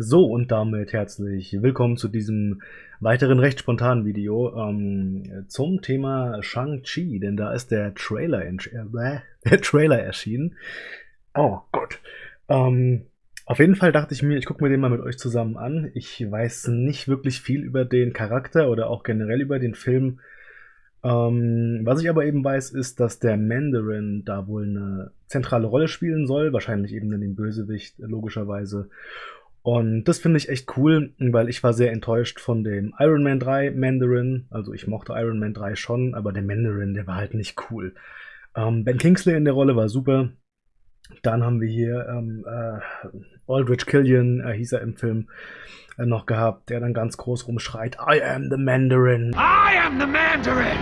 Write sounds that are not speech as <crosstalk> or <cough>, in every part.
So, und damit herzlich willkommen zu diesem weiteren recht spontanen Video ähm, zum Thema Shang-Chi, denn da ist der Trailer, äh, <laughs> der Trailer erschienen. Oh Gott. Ähm, auf jeden Fall dachte ich mir, ich gucke mir den mal mit euch zusammen an. Ich weiß nicht wirklich viel über den Charakter oder auch generell über den Film. Ähm, was ich aber eben weiß, ist, dass der Mandarin da wohl eine zentrale Rolle spielen soll, wahrscheinlich eben dann den Bösewicht, logischerweise. Und das finde ich echt cool, weil ich war sehr enttäuscht von dem Iron Man 3 Mandarin. Also ich mochte Iron Man 3 schon, aber der Mandarin, der war halt nicht cool. Ähm, ben Kingsley in der Rolle war super. Dann haben wir hier ähm, äh, Aldrich Killian, äh, hieß er im Film, äh, noch gehabt, der dann ganz groß rumschreit, I am the Mandarin. I am the Mandarin!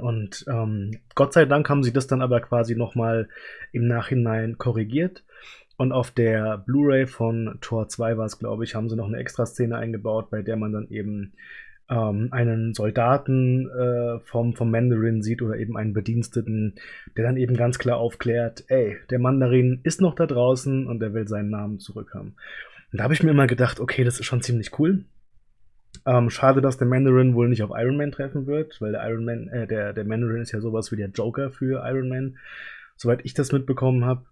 Und ähm, Gott sei Dank haben sie das dann aber quasi nochmal im Nachhinein korrigiert. Und auf der Blu-ray von Tor 2 war es, glaube ich, haben sie noch eine extra Szene eingebaut, bei der man dann eben ähm, einen Soldaten äh, vom, vom Mandarin sieht oder eben einen Bediensteten, der dann eben ganz klar aufklärt, ey, der Mandarin ist noch da draußen und er will seinen Namen zurückhaben. Und da habe ich mir immer gedacht, okay, das ist schon ziemlich cool. Ähm, schade, dass der Mandarin wohl nicht auf Iron Man treffen wird, weil der Iron Man, äh, der, der Mandarin ist ja sowas wie der Joker für Iron Man, soweit ich das mitbekommen habe.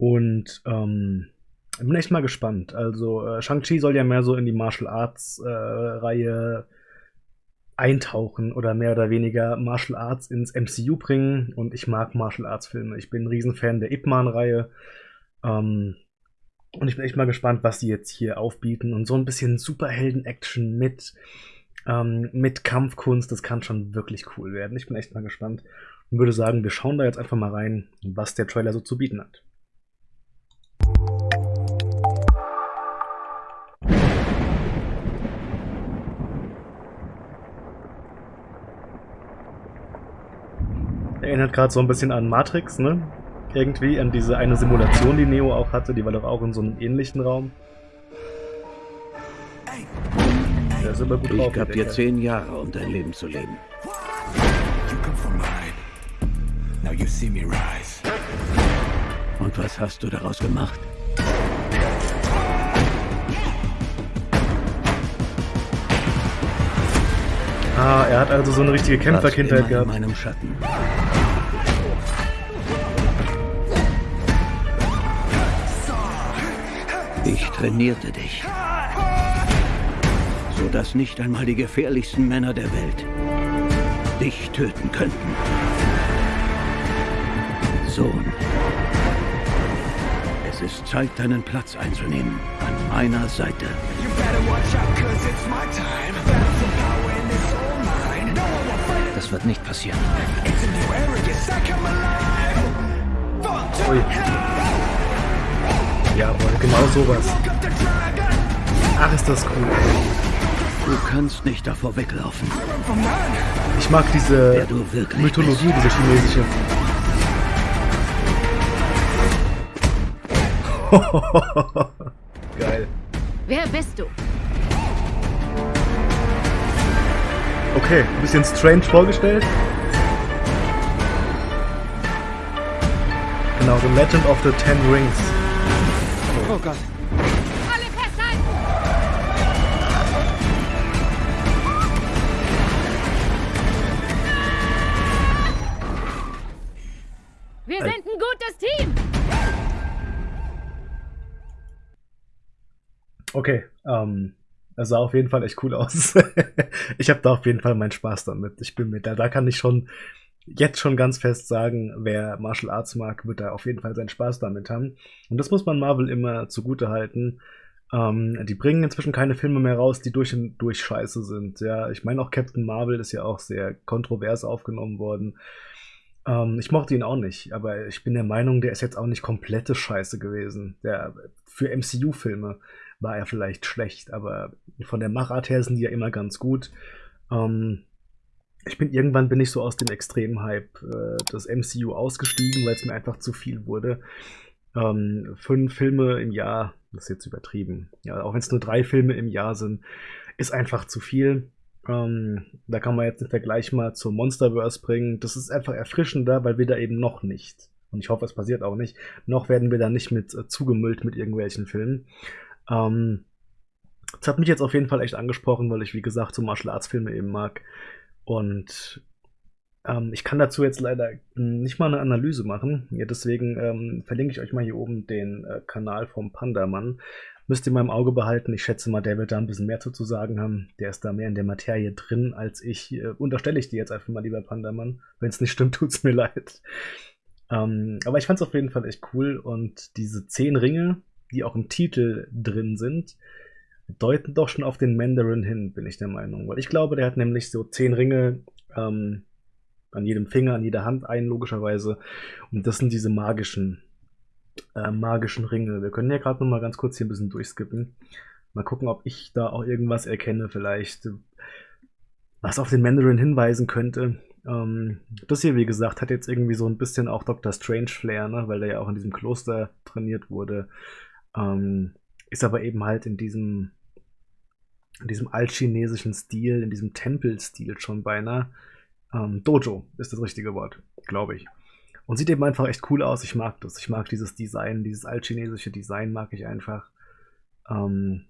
Und ähm, bin echt mal gespannt. Also äh, Shang-Chi soll ja mehr so in die Martial Arts äh, eintauchen oder mehr oder weniger Martial Arts ins MCU bringen. Und ich mag Martial Arts Filme. Ich bin ein Riesenfan der Ip Man-Reihe. Ähm, und ich bin echt mal gespannt, was die jetzt hier aufbieten. Und so ein bisschen Superhelden-Action mit, ähm, mit Kampfkunst, das kann schon wirklich cool werden. Ich bin echt mal gespannt und würde sagen, wir schauen da jetzt einfach mal rein, was der Trailer so zu bieten hat. Erinnert gerade so ein bisschen an Matrix, ne? Irgendwie an diese eine Simulation, die Neo auch hatte, die war doch auch in so einem ähnlichen Raum. Der ist aber gut ich gab dir zehn Jahre, um dein Leben zu leben. Und was hast du daraus gemacht? Ah, er hat also so eine richtige Kämpferkindheit gehabt. In meinem Schatten. Ich trainierte dich, so dass nicht einmal die gefährlichsten Männer der Welt dich töten könnten. Sohn, es ist Zeit, deinen Platz einzunehmen an meiner Seite. Das wird nicht passieren. Ui. Jawohl, genau sowas. Ach, ist das cool. Du kannst nicht davor weglaufen. Ich mag diese Mythologie, diese chinesische. <laughs> Geil. Wer bist du? Okay, ein bisschen strange vorgestellt. Genau, The Legend of the Ten Rings. Oh, Gott. Alle festhalten! Wir sind ein gutes Team! Okay, ähm, das sah auf jeden Fall echt cool aus. <laughs> ich habe da auf jeden Fall meinen Spaß damit. Ich bin mit da, da kann ich schon jetzt schon ganz fest sagen, wer Martial Arts mag, wird da auf jeden Fall seinen Spaß damit haben. Und das muss man Marvel immer zugute halten. Ähm, die bringen inzwischen keine Filme mehr raus, die durch und durch scheiße sind. Ja, ich meine auch Captain Marvel ist ja auch sehr kontrovers aufgenommen worden. Ähm, ich mochte ihn auch nicht, aber ich bin der Meinung, der ist jetzt auch nicht komplette Scheiße gewesen. Der für MCU-Filme war er vielleicht schlecht, aber von der Machart her sind die ja immer ganz gut. Ähm, ich bin irgendwann bin ich so aus dem extremen Hype äh, des MCU ausgestiegen, weil es mir einfach zu viel wurde. Ähm, fünf Filme im Jahr, das ist jetzt übertrieben. Ja, auch wenn es nur drei Filme im Jahr sind, ist einfach zu viel. Ähm, da kann man jetzt den Vergleich mal zur Monsterverse bringen. Das ist einfach erfrischender, weil wir da eben noch nicht, und ich hoffe, es passiert auch nicht, noch werden wir da nicht mit äh, zugemüllt mit irgendwelchen Filmen. Ähm, das hat mich jetzt auf jeden Fall echt angesprochen, weil ich, wie gesagt, so Martial Arts Filme eben mag. Und ähm, ich kann dazu jetzt leider nicht mal eine Analyse machen. Ja, deswegen ähm, verlinke ich euch mal hier oben den äh, Kanal vom Pandamann. Müsst ihr mal im Auge behalten. Ich schätze mal, der wird da ein bisschen mehr zu sagen haben. Der ist da mehr in der Materie drin als ich. Äh, unterstelle ich dir jetzt einfach mal, lieber Pandamann. Wenn es nicht stimmt, <laughs> tut es mir leid. Ähm, aber ich fand es auf jeden Fall echt cool. Und diese zehn Ringe, die auch im Titel drin sind, deuten doch schon auf den Mandarin hin, bin ich der Meinung. Weil ich glaube, der hat nämlich so zehn Ringe ähm, an jedem Finger, an jeder Hand ein, logischerweise. Und das sind diese magischen, äh, magischen Ringe. Wir können ja gerade noch mal ganz kurz hier ein bisschen durchskippen. Mal gucken, ob ich da auch irgendwas erkenne, vielleicht, was auf den Mandarin hinweisen könnte. Ähm, das hier, wie gesagt, hat jetzt irgendwie so ein bisschen auch Dr. Strange Flair, ne? weil der ja auch in diesem Kloster trainiert wurde. Ähm, ist aber eben halt in diesem, in diesem altchinesischen Stil, in diesem Tempelstil schon beinahe. Ähm, Dojo ist das richtige Wort, glaube ich. Und sieht eben einfach echt cool aus. Ich mag das. Ich mag dieses Design, dieses altchinesische Design mag ich einfach. Ähm,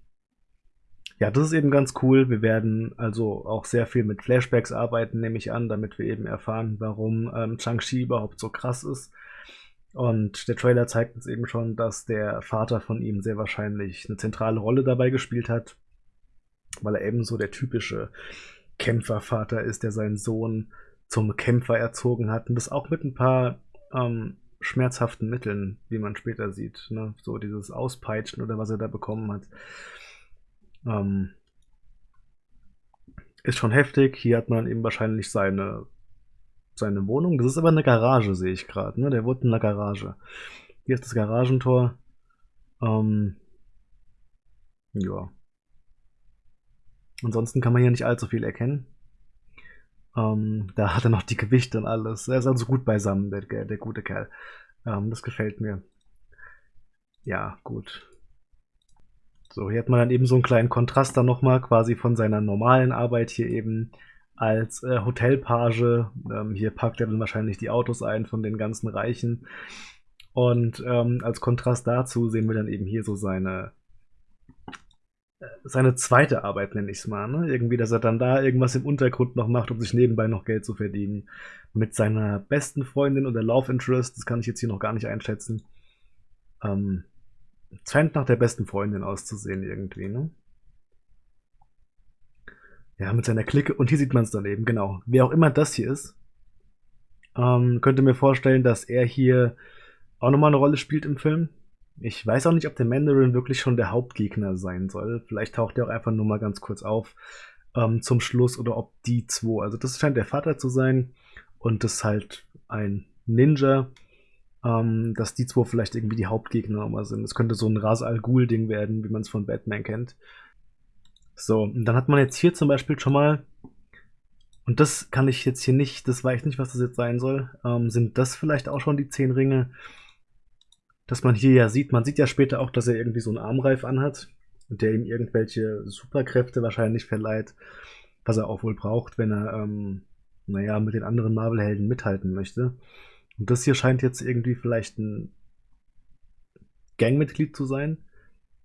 ja, das ist eben ganz cool. Wir werden also auch sehr viel mit Flashbacks arbeiten, nehme ich an, damit wir eben erfahren, warum ähm, Chang-Chi überhaupt so krass ist. Und der Trailer zeigt uns eben schon, dass der Vater von ihm sehr wahrscheinlich eine zentrale Rolle dabei gespielt hat, weil er eben so der typische Kämpfervater ist, der seinen Sohn zum Kämpfer erzogen hat und das auch mit ein paar ähm, schmerzhaften Mitteln, wie man später sieht. Ne? So dieses Auspeitschen oder was er da bekommen hat. Ähm, ist schon heftig. Hier hat man eben wahrscheinlich seine, seine Wohnung. Das ist aber eine Garage, sehe ich gerade. Ne? Der wohnt in einer Garage. Hier ist das Garagentor. Ähm, ja. Ansonsten kann man hier nicht allzu viel erkennen. Ähm, da hat er noch die Gewichte und alles. Er ist also gut beisammen, der, der gute Kerl. Ähm, das gefällt mir. Ja, gut. So, hier hat man dann eben so einen kleinen Kontrast dann nochmal quasi von seiner normalen Arbeit hier eben als äh, Hotelpage. Ähm, hier parkt er dann wahrscheinlich die Autos ein von den ganzen Reichen. Und ähm, als Kontrast dazu sehen wir dann eben hier so seine seine zweite Arbeit, nenne ich es mal. Ne? Irgendwie, dass er dann da irgendwas im Untergrund noch macht, um sich nebenbei noch Geld zu verdienen. Mit seiner besten Freundin oder Love Interest, das kann ich jetzt hier noch gar nicht einschätzen. Ähm, scheint nach der besten Freundin auszusehen irgendwie, ne? Ja, mit seiner Clique. Und hier sieht man es dann eben, genau. Wer auch immer das hier ist, ähm, könnte mir vorstellen, dass er hier auch nochmal eine Rolle spielt im Film. Ich weiß auch nicht, ob der Mandarin wirklich schon der Hauptgegner sein soll. Vielleicht taucht er auch einfach nur mal ganz kurz auf ähm, zum Schluss oder ob die zwei. Also das scheint der Vater zu sein und das ist halt ein Ninja, ähm, dass die zwei vielleicht irgendwie die Hauptgegner immer sind. Es könnte so ein Ras Al Ghul-Ding werden, wie man es von Batman kennt. So, und dann hat man jetzt hier zum Beispiel schon mal, und das kann ich jetzt hier nicht, das weiß ich nicht, was das jetzt sein soll, ähm, sind das vielleicht auch schon die zehn Ringe, dass man hier ja sieht, man sieht ja später auch, dass er irgendwie so einen Armreif anhat der ihm irgendwelche Superkräfte wahrscheinlich verleiht, was er auch wohl braucht, wenn er, ähm, naja, mit den anderen Marvel-Helden mithalten möchte. Und das hier scheint jetzt irgendwie vielleicht ein Gangmitglied zu sein,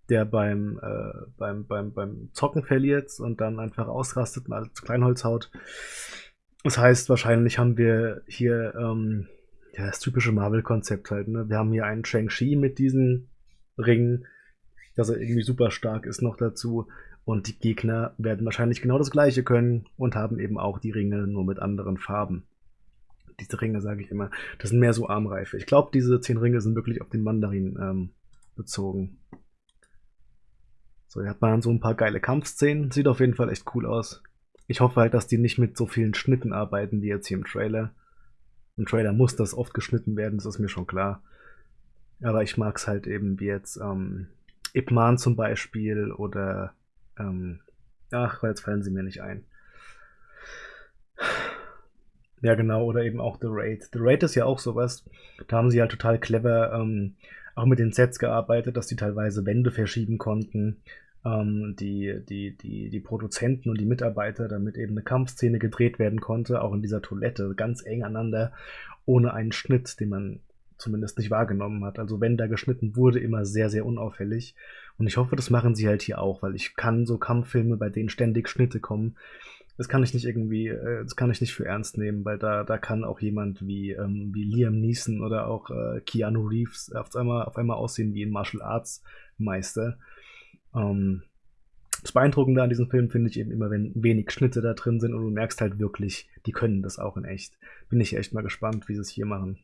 der beim, äh, beim, beim, beim Zocken verliert und dann einfach ausrastet und alles zu Kleinholz haut. Das heißt, wahrscheinlich haben wir hier ähm, ja, das typische Marvel-Konzept halt. Ne? Wir haben hier einen Shang-Chi mit diesen Ringen, dass er irgendwie super stark ist noch dazu. Und die Gegner werden wahrscheinlich genau das gleiche können und haben eben auch die Ringe nur mit anderen Farben. Diese Ringe, sage ich immer, das sind mehr so Armreife. Ich glaube, diese zehn Ringe sind wirklich auf den Mandarin ähm, bezogen. So, hier hat man so ein paar geile Kampfszenen. Sieht auf jeden Fall echt cool aus. Ich hoffe halt, dass die nicht mit so vielen Schnitten arbeiten wie jetzt hier im Trailer. Im Trailer muss das oft geschnitten werden, das ist mir schon klar. Aber ich mag es halt eben wie jetzt ähm, Ip Man zum Beispiel oder ähm, ach, jetzt fallen sie mir nicht ein. Ja, genau, oder eben auch The Raid. The Raid ist ja auch sowas. Da haben sie halt total clever ähm, auch mit den Sets gearbeitet, dass die teilweise Wände verschieben konnten. Ähm, die, die, die, die Produzenten und die Mitarbeiter, damit eben eine Kampfszene gedreht werden konnte, auch in dieser Toilette, ganz eng aneinander, ohne einen Schnitt, den man zumindest nicht wahrgenommen hat. Also wenn da geschnitten wurde, immer sehr, sehr unauffällig. Und ich hoffe, das machen sie halt hier auch, weil ich kann so Kampffilme, bei denen ständig Schnitte kommen, das kann ich nicht irgendwie, äh, das kann ich nicht für ernst nehmen, weil da, da kann auch jemand wie, ähm, wie Liam Neeson oder auch äh, Keanu Reeves auf einmal, auf einmal aussehen wie ein Martial Arts Meister. Ähm, das Beeindruckende an diesem Film finde ich eben immer, wenn wenig Schnitte da drin sind und du merkst halt wirklich, die können das auch in echt. Bin ich echt mal gespannt, wie sie es hier machen.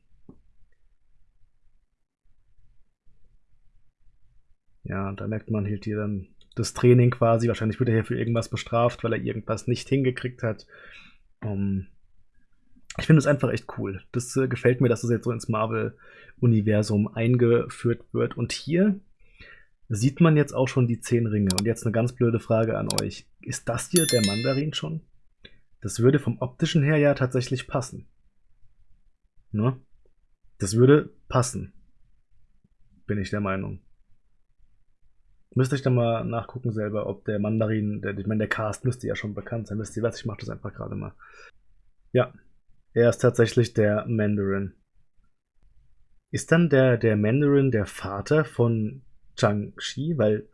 Ja, da merkt man halt hier dann das Training quasi. Wahrscheinlich wird er hier für irgendwas bestraft, weil er irgendwas nicht hingekriegt hat. Um, ähm, ich finde es einfach echt cool. Das äh, gefällt mir, dass es das jetzt so ins Marvel-Universum eingeführt wird. Und hier sieht man jetzt auch schon die zehn Ringe. Und jetzt eine ganz blöde Frage an euch. Ist das hier der Mandarin schon? Das würde vom optischen her ja tatsächlich passen. Ne? Das würde passen. Bin ich der Meinung. Müsste ich dann mal nachgucken selber, ob der Mandarin, der, ich meine, der Cast müsste ja schon bekannt sein. Wisst ihr was? Ich mache das einfach gerade mal. Ja, er ist tatsächlich der Mandarin. Ist dann der, der Mandarin der Vater von Chang-Chi? Weil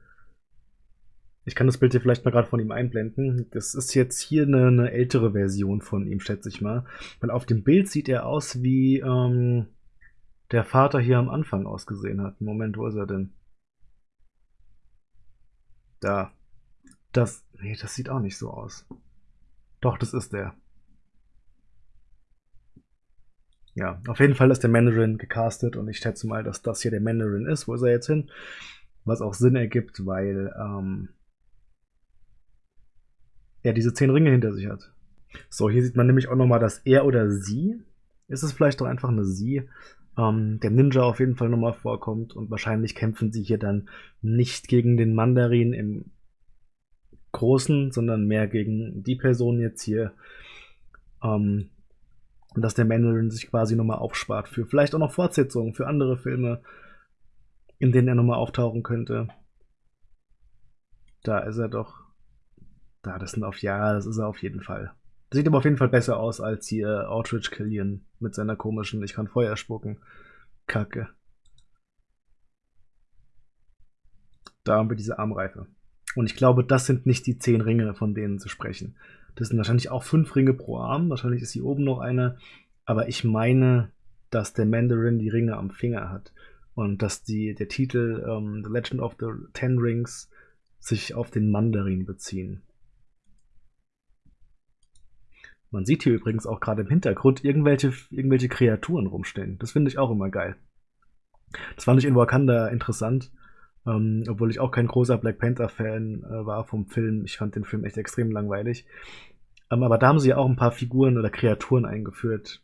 ich kann das Bild hier vielleicht mal gerade von ihm einblenden. Das ist jetzt hier eine, eine, ältere Version von ihm, schätze ich mal. Weil auf dem Bild sieht er aus, wie ähm, der Vater hier am Anfang ausgesehen hat. Moment, wo ist er denn? Da. Das. Nee, das sieht auch nicht so aus. Doch, das ist der. Ja, auf jeden Fall ist der Mandarin gecastet und ich schätze mal, dass das hier der Mandarin ist. Wo ist er jetzt hin? Was auch Sinn ergibt, weil ähm, er diese zehn Ringe hinter sich hat. So, hier sieht man nämlich auch nochmal, dass er oder sie, ist es vielleicht doch einfach eine sie, ähm, der Ninja auf jeden Fall nochmal vorkommt und wahrscheinlich kämpfen sie hier dann nicht gegen den Mandarin im Großen, sondern mehr gegen die Person jetzt hier. Ähm, und dass der Mandarin sich quasi nochmal aufspart für vielleicht auch noch Fortsetzungen, für andere Filme, in denen er nochmal auftauchen könnte. Da ist er doch. Da, das sind auf Ja, das ist er auf jeden Fall. Sieht aber auf jeden Fall besser aus als hier Outridge Killian mit seiner komischen Ich kann Feuer spucken. Kacke. Da haben wir diese Armreife. Und ich glaube, das sind nicht die zehn Ringe, von denen sie sprechen. Das sind wahrscheinlich auch fünf Ringe pro Arm. Wahrscheinlich ist hier oben noch eine. Aber ich meine, dass der Mandarin die Ringe am Finger hat. Und dass die, der Titel ähm, The Legend of the Ten Rings sich auf den Mandarin beziehen. Man sieht hier übrigens auch gerade im Hintergrund irgendwelche, irgendwelche Kreaturen rumstehen. Das finde ich auch immer geil. Das fand ich in Wakanda interessant, ähm, obwohl ich auch kein großer Black Panther-Fan äh, war vom Film. Ich fand den Film echt extrem langweilig. Ähm, aber da haben sie ja auch ein paar Figuren oder Kreaturen eingeführt.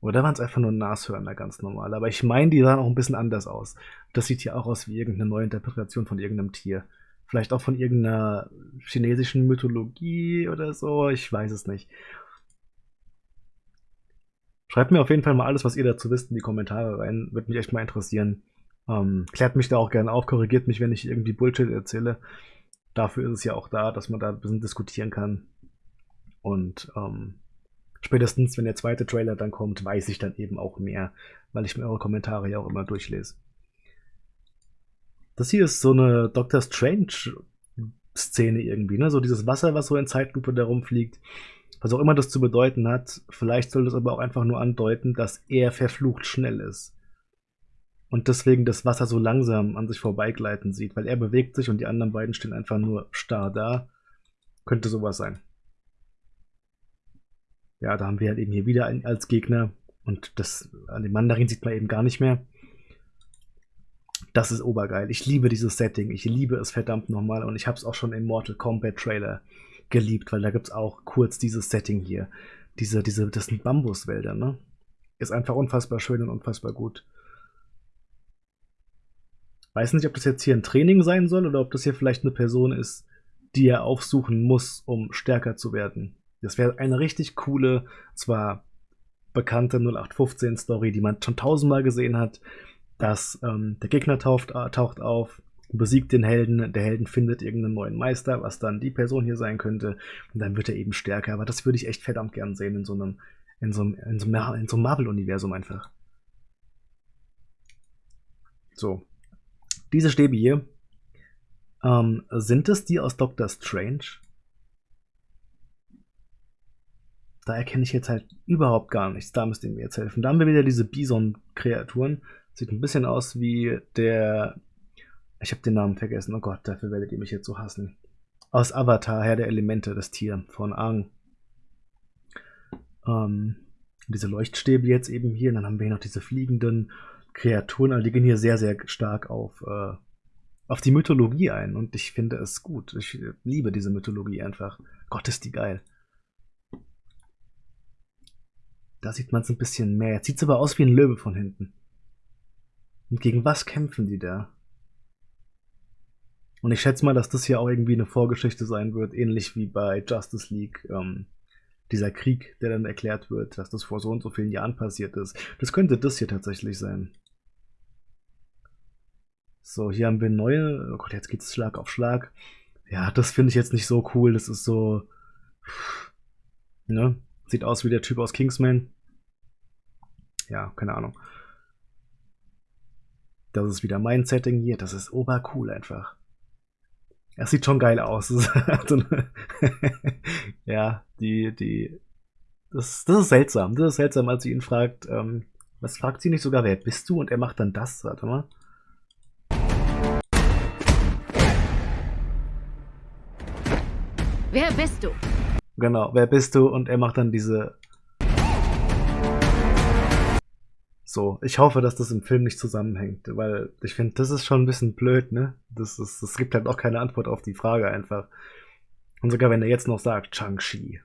Oder waren es einfach nur Nashörner, ganz normal. Aber ich meine, die sahen auch ein bisschen anders aus. Das sieht hier auch aus wie irgendeine neue Interpretation von irgendeinem Tier. Vielleicht auch von irgendeiner chinesischen Mythologie oder so. Ich weiß es nicht. Schreibt mir auf jeden Fall mal alles, was ihr dazu wisst, in die Kommentare rein. Würde mich echt mal interessieren. Ähm, klärt mich da auch gerne auf, korrigiert mich, wenn ich irgendwie Bullshit erzähle. Dafür ist es ja auch da, dass man da ein bisschen diskutieren kann. Und ähm, spätestens, wenn der zweite Trailer dann kommt, weiß ich dann eben auch mehr, weil ich mir eure Kommentare ja auch immer durchlese. Das hier ist so eine Doctor Strange Szene irgendwie, ne? So dieses Wasser, was so in Zeitlupe da rumfliegt. Was auch immer das zu bedeuten hat. Vielleicht soll das aber auch einfach nur andeuten, dass er verflucht schnell ist. Und deswegen das Wasser so langsam an sich vorbeigleiten sieht, weil er bewegt sich und die anderen beiden stehen einfach nur starr da. Könnte sowas sein. Ja, da haben wir halt eben hier wieder einen als Gegner. Und das an dem Mandarin sieht man eben gar nicht mehr. Das ist obergeil. Ich liebe dieses Setting. Ich liebe es verdammt nochmal. Und ich habe es auch schon im Mortal Kombat Trailer geliebt, weil da gibt es auch kurz dieses Setting hier. Diese, diese, das sind Bambuswälder, ne? Ist einfach unfassbar schön und unfassbar gut. Weiß nicht, ob das jetzt hier ein Training sein soll oder ob das hier vielleicht eine Person ist, die er aufsuchen muss, um stärker zu werden. Das wäre eine richtig coole, zwar bekannte 0815-Story, die man schon tausendmal gesehen hat, dass ähm, der Gegner taucht, äh, taucht auf, besiegt den Helden, der Helden findet irgendeinen neuen Meister, was dann die Person hier sein könnte, und dann wird er eben stärker. Aber das würde ich echt verdammt gern sehen in so einem in so einem, in so einem, in so einem Marvel-Universum einfach. So. Diese Stäbe hier, ähm, sind es die aus Doctor Strange? Da erkenne ich jetzt halt überhaupt gar nichts. Da müsst ihr mir jetzt helfen. Da haben wir wieder diese Bison-Kreaturen. Sieht ein bisschen aus wie der. Ich habe den Namen vergessen. Oh Gott, dafür werdet ihr mich jetzt so hassen. Aus Avatar, Herr der Elemente, das Tier von Aang. Ähm, diese Leuchtstäbe jetzt eben hier. Und dann haben wir hier noch diese fliegenden Kreaturen. Also die gehen hier sehr, sehr stark auf, äh, auf die Mythologie ein. Und ich finde es gut. Ich liebe diese Mythologie einfach. Gott, ist die geil. Da sieht man es ein bisschen mehr. Jetzt sieht es aber aus wie ein Löwe von hinten. Und gegen was kämpfen die da? Und ich schätze mal, dass das hier auch irgendwie eine Vorgeschichte sein wird, ähnlich wie bei Justice League. Ähm, dieser Krieg, der dann erklärt wird, dass das vor so und so vielen Jahren passiert ist. Das könnte das hier tatsächlich sein. So, hier haben wir neue. Oh Gott, jetzt geht es Schlag auf Schlag. Ja, das finde ich jetzt nicht so cool. Das ist so. Ne? Sieht aus wie der Typ aus Kingsman ja, keine Ahnung. Das ist wieder mein Setting hier. Das ist obercool einfach. Es sieht schon geil aus. <laughs> <laughs> ja, die, die. Das, das ist seltsam. Das ist seltsam, als sie ihn fragt. Ähm, was fragt sie nicht sogar, wer bist du? Und er macht dann das. Warte mal. Wer bist du? Genau, wer bist du? Und er macht dann diese So, ich hoffe, dass das im Film nicht zusammenhängt, weil ich finde, das ist schon ein bisschen blöd, ne? Das, ist, das gibt halt auch keine Antwort auf die Frage einfach. Und sogar wenn er jetzt noch sagt, Chang-Chi,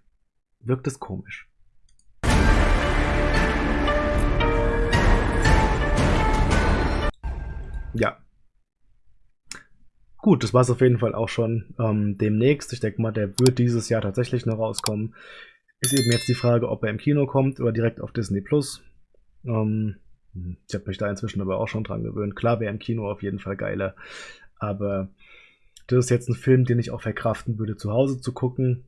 wirkt es komisch. Ja. Gut, das war es auf jeden Fall auch schon ähm, demnächst. Ich denke mal, der wird dieses Jahr tatsächlich noch rauskommen. Ist eben jetzt die Frage, ob er im Kino kommt oder direkt auf Disney Plus. Ähm, ich habe mich da inzwischen aber auch schon dran gewöhnt. Klar wäre im Kino auf jeden Fall geiler, aber das ist jetzt ein Film, den ich auch verkraften würde, zu Hause zu gucken.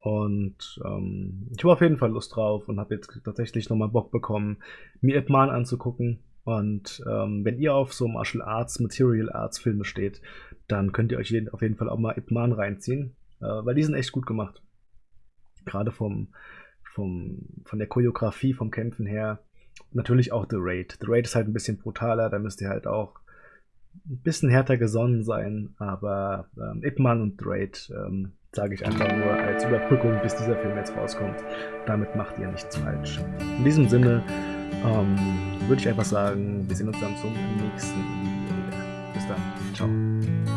Und ähm, ich habe auf jeden Fall Lust drauf und habe jetzt tatsächlich nochmal Bock bekommen, mir Ip Man anzugucken. Und ähm, wenn ihr auf so Martial Arts, Material Arts Filme steht, dann könnt ihr euch auf jeden Fall auch mal Ip Man reinziehen, äh, weil die sind echt gut gemacht. Gerade vom, vom, von der Choreografie, vom Kämpfen her natürlich auch The Raid. The Raid ist halt ein bisschen brutaler, da müsst ihr halt auch ein bisschen härter gesonnen sein, aber ähm, Ip Man und The Raid ähm, sage ich einfach nur als Überbrückung, bis dieser Film jetzt rauskommt. Damit macht ihr nichts falsch. In diesem Sinne ähm, würde ich einfach sagen, wir sehen uns dann zum nächsten Video wieder. Bis dann. Ciao.